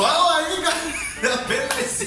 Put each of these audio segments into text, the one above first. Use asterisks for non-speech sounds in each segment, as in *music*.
Fala aí, galera! *laughs* Beleza?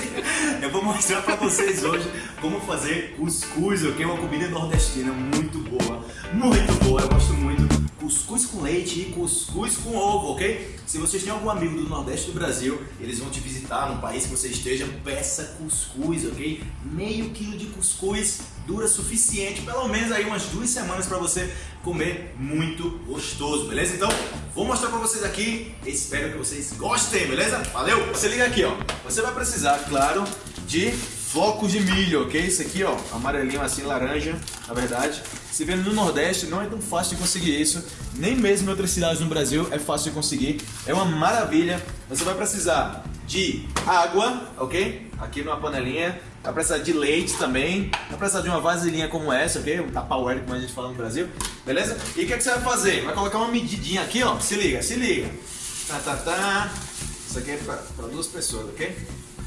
Eu vou mostrar pra vocês hoje como fazer cuscuz, ok? Uma comida nordestina muito boa, muito boa, eu gosto muito cuscuz com leite e cuscuz com ovo, ok? Se vocês têm algum amigo do Nordeste do Brasil, eles vão te visitar no país que você esteja, peça cuscuz, ok? Meio quilo de cuscuz dura suficiente, pelo menos aí umas duas semanas para você comer muito gostoso, beleza? Então, vou mostrar para vocês aqui, espero que vocês gostem, beleza? Valeu! Você liga aqui, ó, você vai precisar, claro, de flocos de milho, ok? Isso aqui, ó, amarelinho assim, laranja, na verdade. Se vendo no Nordeste, não é tão fácil de conseguir isso. Nem mesmo em outras cidades no Brasil é fácil de conseguir. É uma maravilha. Você vai precisar de água, ok? Aqui numa panelinha. Vai precisar de leite também. Vai precisar de uma vasilhinha como essa, ok? Um tupperware, como a gente fala no Brasil. Beleza? E o que, é que você vai fazer? Vai colocar uma medidinha aqui, ó. Se liga, se liga. Tá, tá, tá. Isso aqui é para duas pessoas, ok?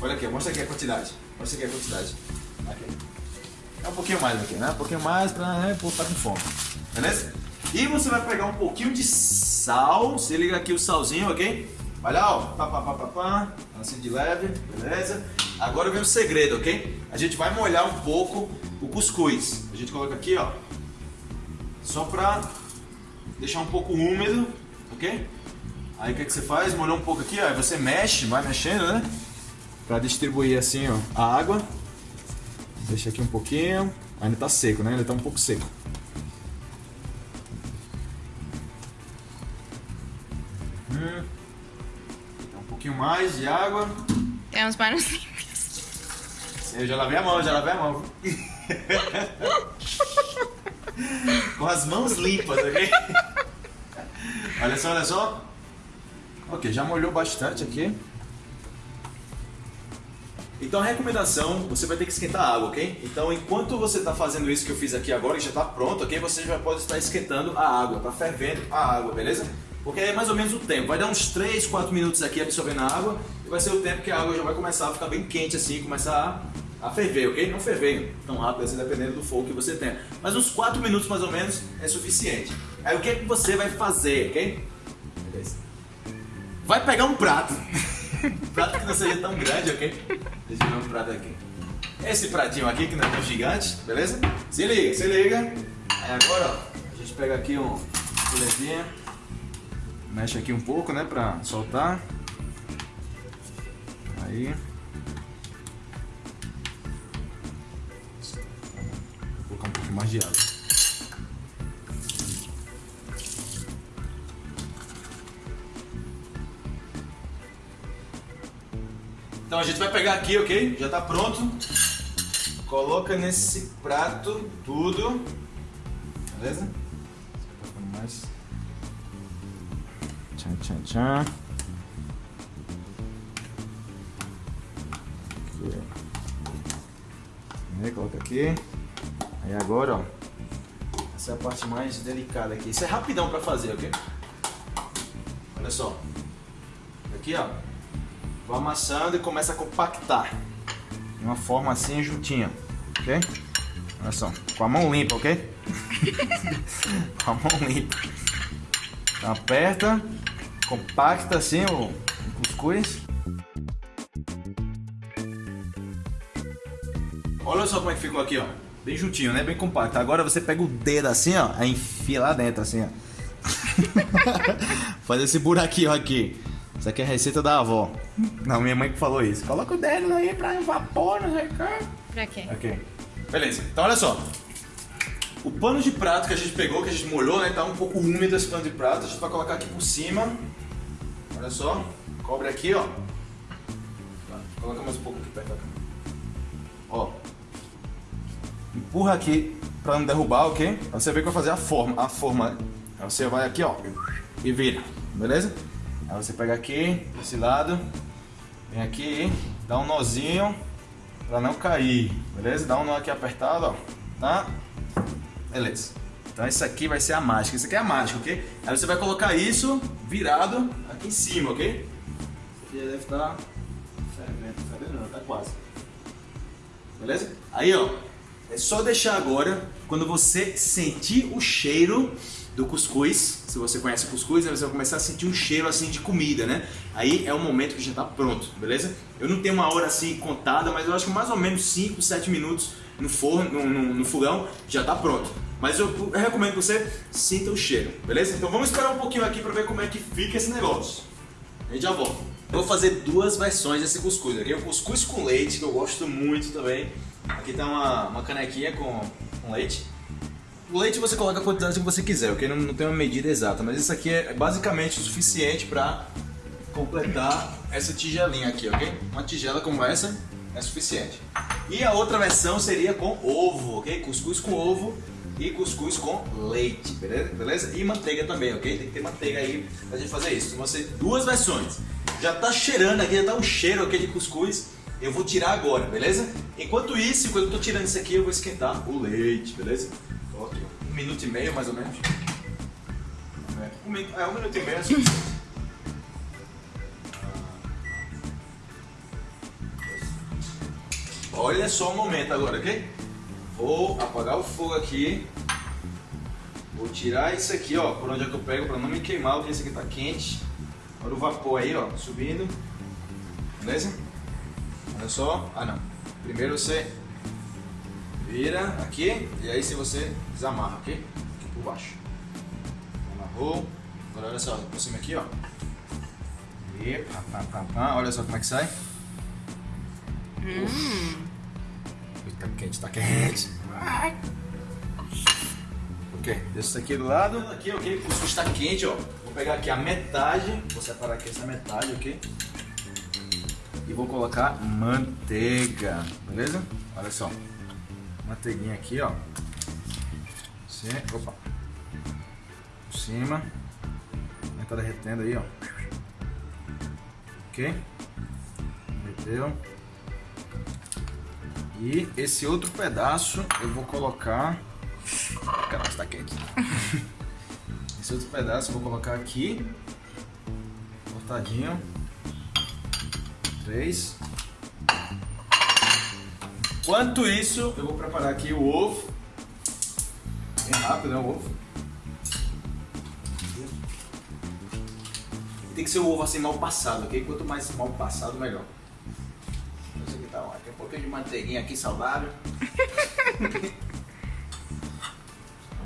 Olha aqui, mostra aqui a quantidade. Mostra aqui a quantidade. Aqui. É um pouquinho mais aqui, né? Um pouquinho mais pra né, pô, tá com fome. Beleza? E você vai pegar um pouquinho de sal. Se liga aqui o salzinho, ok? Vai lá, ó. Pá, pá, pá, pá, pá. Assim de leve, beleza? Agora vem o segredo, ok? A gente vai molhar um pouco o cuscuz. A gente coloca aqui, ó. Só pra deixar um pouco úmido, ok? Aí o que, que você faz? Molhou um pouco aqui, ó. Aí você mexe, vai mexendo, né? Pra distribuir assim, ó, a água. Deixa aqui um pouquinho. Ainda tá seco, né? Ainda tá um pouco seco. Pouquinho mais de água. Tem uns manos limpos. Eu já lavei a mão, já lavei a mão. *laughs* Com as mãos limpas, ok? olha só, olha só. Ok, já molhou bastante aqui. Então a recomendação, você vai ter que esquentar a água, ok? Então enquanto você está fazendo isso que eu fiz aqui agora, que já está pronto, ok? Você já pode estar esquentando a água, tá fervendo a água, beleza? Porque é mais ou menos o tempo, vai dar uns 3, 4 minutos aqui absorvendo a água e vai ser o tempo que a água já vai começar a ficar bem quente assim, começar a, a ferver, ok? Não ferver tão rápido assim, dependendo do fogo que você tem. Mas uns 4 minutos mais ou menos é suficiente. Aí o que, é que você vai fazer, ok? Vai pegar um prato. *laughs* prato que não seja tão grande, ok? Deixa eu ver um prato aqui. Esse pratinho aqui, que não é tão gigante, beleza? Se liga, se liga. Aí agora, ó, a gente pega aqui um colherzinha, mexe aqui um pouco, né, pra soltar. Aí. Vou colocar um pouco mais de água. Então a gente vai pegar aqui, ok? Já está pronto. Coloca nesse prato tudo. Beleza? Tchan, tchan. Aí, coloca aqui. Aí agora, ó. Essa é a parte mais delicada aqui. Isso é rapidão para fazer, ok? Olha só. Aqui, ó. Vai amassando e começa a compactar. De uma forma assim juntinha, ok? Olha só, com a mão limpa, ok? *laughs* com a mão limpa. Então aperta, compacta assim o, cuscuz. Olha só como é que ficou aqui, ó. Bem juntinho, né? Bem compacto. Agora você pega o dedo assim, ó, aí enfia lá dentro, assim, ó. *laughs* Faz esse buraquinho aqui. Isso aqui é a receita da avó. Não, minha mãe que falou isso. Coloca o dedo aí pra vapor, não sei o que. Pra quê? Ok. Beleza. Então olha só. O pano de prato que a gente pegou, que a gente molhou, né? Tá um pouco úmido esse pano de prato. A gente vai colocar aqui por cima. Olha só. Cobre aqui, ó. Coloca mais um pouco aqui perto da. Ó. Empurra aqui pra não derrubar, ok? Aí você vê que vai fazer a forma. A forma. Aí você vai aqui, ó. E vira. Beleza? Aí você pega aqui, desse lado, vem aqui, dá um nozinho pra não cair, beleza? Dá um nó aqui apertado, ó, tá? Beleza. Então isso aqui vai ser a mágica, isso aqui é a mágica, ok? Aí você vai colocar isso virado aqui em cima, ok? Aqui deve estar fervendo, fervendo tá quase. Beleza? Aí, ó, é só deixar agora, quando você sentir o cheiro do cuscuz. Se você conhece o cuscuz, né, você vai começar a sentir um cheiro assim de comida, né? Aí é o momento que já está pronto, beleza? Eu não tenho uma hora assim contada, mas eu acho que mais ou menos 5, 7 minutos no forno, no, no, no fogão, já está pronto. Mas eu, eu, recomendo que você sinta o cheiro, beleza? Então vamos esperar um pouquinho aqui para ver como é que fica esse negócio. A gente já volta. Vou fazer duas versões desse cuscuz. Aqui é o cuscuz com leite, que eu gosto muito também. Aqui tá uma, uma canequinha com, com leite. O leite você coloca a quantidade que você quiser, ok? Não, não tem uma medida exata, mas isso aqui é basicamente o suficiente para completar essa tigelinha aqui, ok? Uma tigela como essa é suficiente. E a outra versão seria com ovo, ok? Cuscuz com ovo e cuscuz com leite, beleza? E manteiga também, ok? Tem que ter manteiga aí pra gente fazer isso. Vão ser duas versões. Já tá cheirando aqui, já tá um cheiro aqui de cuscuz. Eu vou tirar agora, beleza? Enquanto isso, enquanto eu tô tirando isso aqui, eu vou esquentar o leite, beleza? Um minuto e meio, mais ou menos. É, um, é, um minuto e meio Olha só o momento agora, ok? Vou apagar o fogo aqui. Vou tirar isso aqui, ó, por onde é que eu pego para não me queimar, porque esse aqui tá quente. Olha o vapor aí, ó, subindo. Beleza? Olha só. Ah, não. Primeiro você vira aqui e aí se você desamarra, ok? Aqui por baixo. Amarrou. Agora olha só, por cima aqui, ó. E pá, pá, pá, pá. Olha só como é que sai. Hum. Tá quente, tá quente. Ok, deixa isso aqui do lado. Aqui, ok, o cuscuz está quente, ó. Vou pegar aqui a metade, vou separar aqui essa metade, ok? E vou colocar manteiga, beleza? Olha só, manteiguinha aqui, ó. Sim, opa. Por cima. Tá derretendo aí, ó. Ok? Derreteu. E esse outro pedaço eu vou colocar... Caramba, está quente. *laughs* esse outro pedaço eu vou colocar aqui. Cortadinho. Três. Enquanto isso, eu vou preparar aqui o ovo. Bem rápido, né, o ovo. Tem que ser o ovo assim mal passado, ok? Quanto mais mal passado, melhor. Então, tem um pouquinho de manteiguinha aqui saudável. *laughs*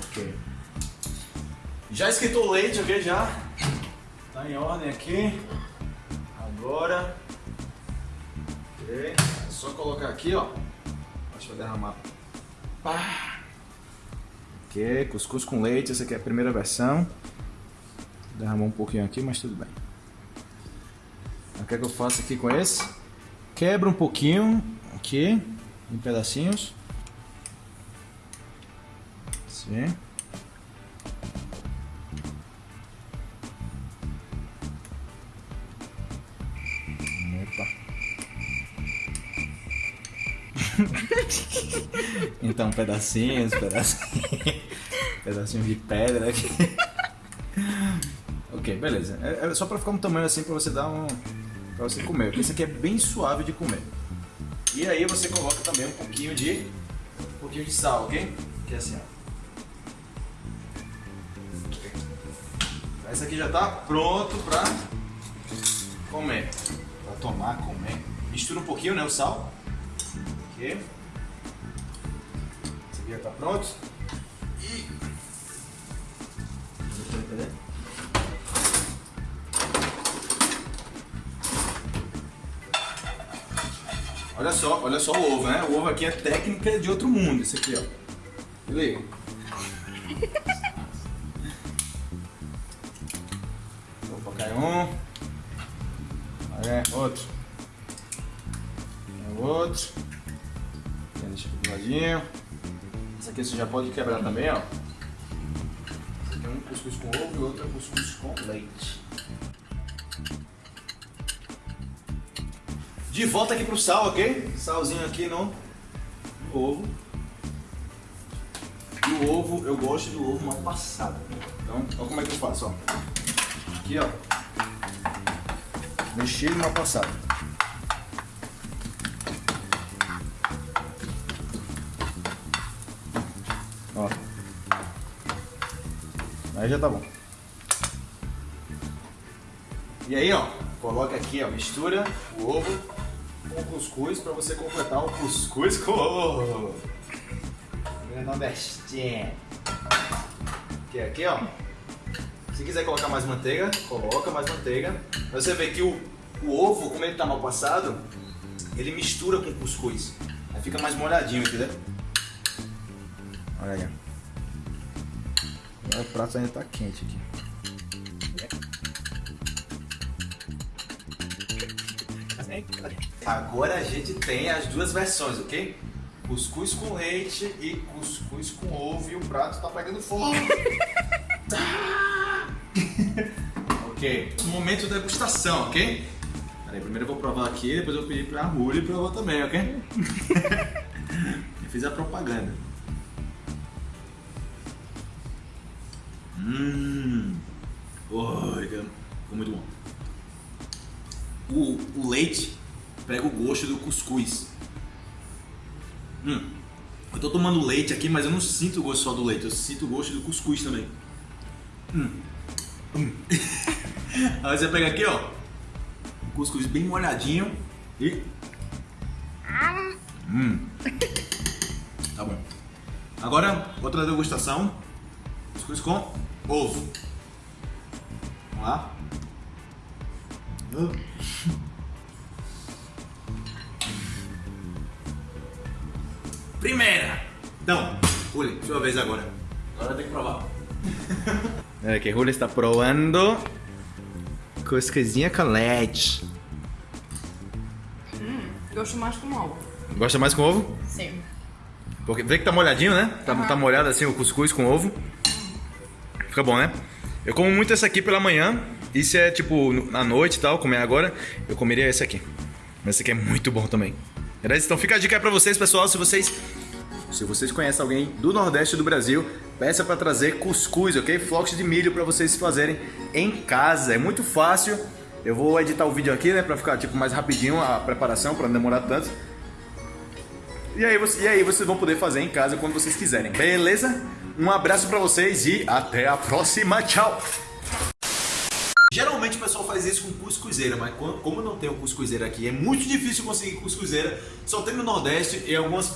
ok. Já esquentou o leite, ok? Já. Tá em ordem aqui. Agora. Ok. É só colocar aqui, ó. Que vai derramar. Pá. Ok, cuscuz com leite, essa aqui é a primeira versão. Derramou um pouquinho aqui, mas tudo bem. O que é que eu faço aqui com esse? Quebra um pouquinho aqui, em pedacinhos. Sim. *laughs* Então, pedacinhos, pedacinhos, pedacinhos de pedra aqui. *laughs* ok, beleza. É, é só para ficar um tamanho assim para você dar um para você comer. Porque esse aqui é bem suave de comer. E aí você coloca também um pouquinho de um pouquinho de sal, ok? Que é assim, ó. Esse aqui já está pronto para comer, para tomar, comer. Mistura um pouquinho, né, o sal. Ok. Esse aqui já está pronto. Olha só, olha só o ovo, né? O ovo aqui é técnica de outro mundo, esse aqui, ó. Liga. *laughs* Opa, cai um. É, outro. É outro. Deixa aqui do ladinho. Esse aqui você já pode quebrar também, ó. Esse aqui é um cuscuz com ovo e outro é cuscuz com leite. De volta aqui pro sal, ok? Salzinho aqui no, ovo. O ovo, eu gosto do ovo mal passado. Então, olha como é que eu faço, ó. Aqui, ó. Mexido mal passado. Ó. Aí já tá bom. E aí, ó, coloca aqui, ó, mistura o ovo com cuscuz para você completar o cuscuz com ovo. Nordestinho. Que é aqui, ó. Se quiser colocar mais manteiga, coloca mais manteiga. Você vê que o, o ovo, como ele tá mal passado, ele mistura com o cuscuz. Aí fica mais molhadinho, entendeu? Olha aí. O prato ainda tá quente aqui. Agora a gente tem as duas versões, ok? Cuscuz com leite e cuscuz com ovo e o prato tá pegando fogo. *laughs* ok, momento da degustação, ok? Peraí, primeiro eu vou provar aqui, depois eu vou pedir pra Ruli provar também, ok? *laughs* *laughs* eu fiz a propaganda. O, leite pega o gosto do cuscuz. Hum. Eu tô tomando leite aqui, mas eu não sinto o gosto só do leite, eu sinto o gosto do cuscuz também. Hum. Hum. *laughs* Aí você pega aqui, ó, o cuscuz bem molhadinho e. Hum. Tá bom. Agora, outra degustação: cuscuz com ovo. Vamos lá. Uh. Primeira! Então, Juli, sua vez agora. Agora tem que provar. *laughs* É que Juli está provando cuscuzinha com leite. Hum, gosto mais com ovo. Gosta mais com ovo? Sim. Porque vê que tá molhadinho, né? Tá, Uhum. tá molhado assim o cuscuz com ovo. Fica bom, né? Eu como muito esse aqui pela manhã. Isso é tipo à noite e tal, comer agora. Eu comeria esse aqui. Mas esse aqui é muito bom também. Beleza? Então fica a dica aí pra vocês, pessoal. Se vocês. Se vocês conhecem alguém do Nordeste do Brasil, peça pra trazer cuscuz, ok? Flocos de milho pra vocês fazerem em casa. É muito fácil. Eu vou editar o vídeo aqui, né? Pra ficar tipo mais rapidinho a preparação, pra não demorar tanto. E aí, e aí vocês vão poder fazer em casa quando vocês quiserem, beleza? Um abraço pra vocês e até a próxima, tchau! Geralmente o pessoal faz isso com cuscuzeira, mas co- como não tem o cuscuzeira aqui, é muito difícil conseguir cuscuzeira, só tem no Nordeste e algumas,